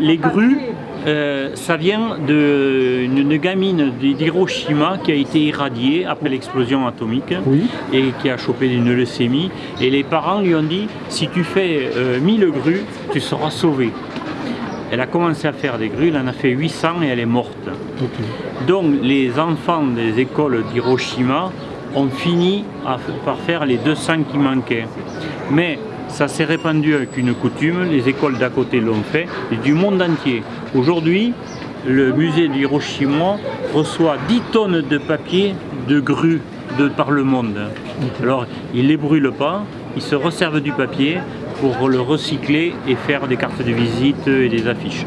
les grues, euh, ça vient d'une gamine d'Hiroshima qui a été irradiée après l'explosion atomique et qui a chopé une leucémie. Et les parents lui ont dit, si tu fais 1000 grues, tu seras sauvé. Elle a commencé à faire des grues, elle en a fait 800 et elle est morte. Donc les enfants des écoles d'Hiroshima ont fini par faire les 200 qui manquaient. Mais ça s'est répandu avec une coutume, les écoles d'à côté l'ont fait, et du monde entier. Aujourd'hui, le musée d'Hiroshima reçoit 10 tonnes de papier de grues de par le monde. Alors, ils ne les brûlent pas, ils se resservent du papier pour le recycler et faire des cartes de visite et des affiches.